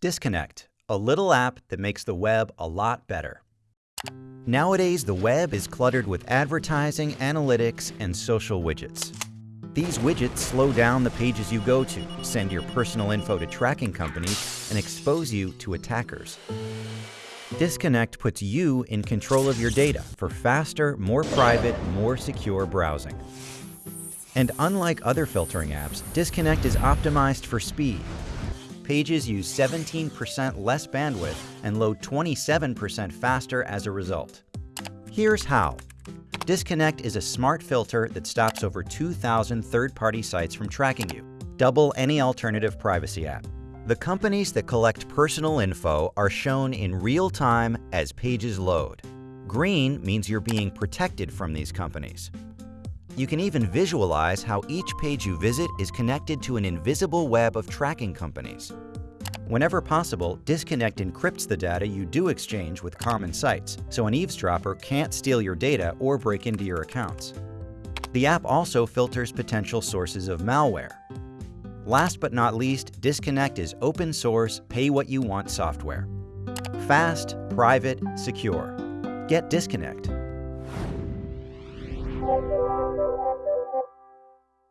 Disconnect, a little app that makes the web a lot better. Nowadays, the web is cluttered with advertising, analytics, and social widgets. These widgets slow down the pages you go to, send your personal info to tracking companies, and expose you to attackers. Disconnect puts you in control of your data for faster, more private, more secure browsing. And unlike other filtering apps, Disconnect is optimized for speed. Pages use 17% less bandwidth and load 27% faster as a result. Here's how. Disconnect is a smart filter that stops over 2,000 third-party sites from tracking you, double any alternative privacy app. The companies that collect personal info are shown in real time as pages load. Green means you're being protected from these companies. You can even visualize how each page you visit is connected to an invisible web of tracking companies. Whenever possible, Disconnect encrypts the data you do exchange with common sites, so an eavesdropper can't steal your data or break into your accounts. The app also filters potential sources of malware. Last but not least, Disconnect is open source, pay what you want software. Fast, private, secure. Get Disconnect.